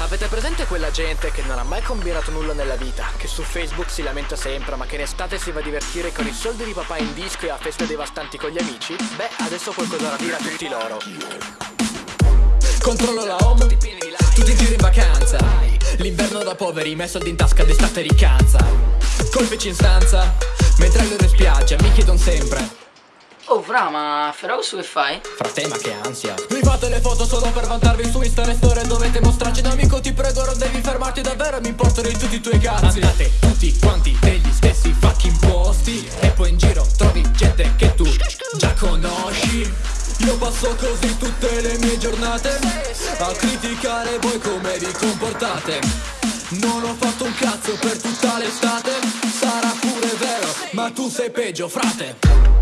Avete presente quella gente che non ha mai combinato nulla nella vita, che su Facebook si lamenta sempre, ma che in estate si va a divertire con i soldi di papà in disco e a feste devastanti con gli amici? Beh, adesso ho qualcosa da dire a tutti loro. Controllo la home, tutti in giro in vacanza L'inverno da poveri, messo soldi in tasca d'estate riccanza Colpici in stanza, mentre loro in spiaggia mi chiedono sempre Oh fra, ma Ferox che fai? Frate ma che ansia Mi fate le foto solo per vantarvi su Insta e storie Dovete mostrarci da ti prego non devi fermarti davvero Mi importano di tutti i tuoi cazzi. Andate tutti quanti negli stessi fucking posti. E poi in giro trovi gente che tu già conosci. Io passo così tutte le mie giornate A criticare voi come vi comportate. Non ho fatto un cazzo per tutta l'estate Sarà pure vero, ma tu sei peggio frate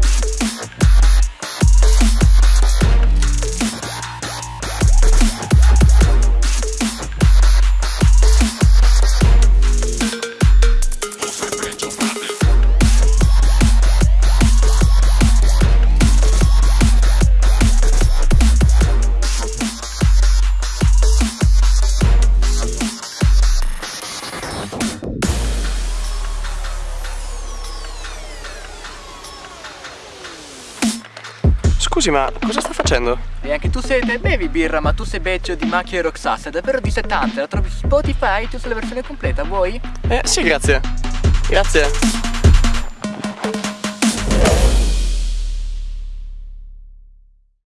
Scusi, ma cosa sta facendo? E anche tu sei bevi birra, ma tu sei beccio di macchia e Roxas, è davvero di 70, la trovi su Spotify, tu sei la versione completa, vuoi? Eh, sì, grazie. Grazie.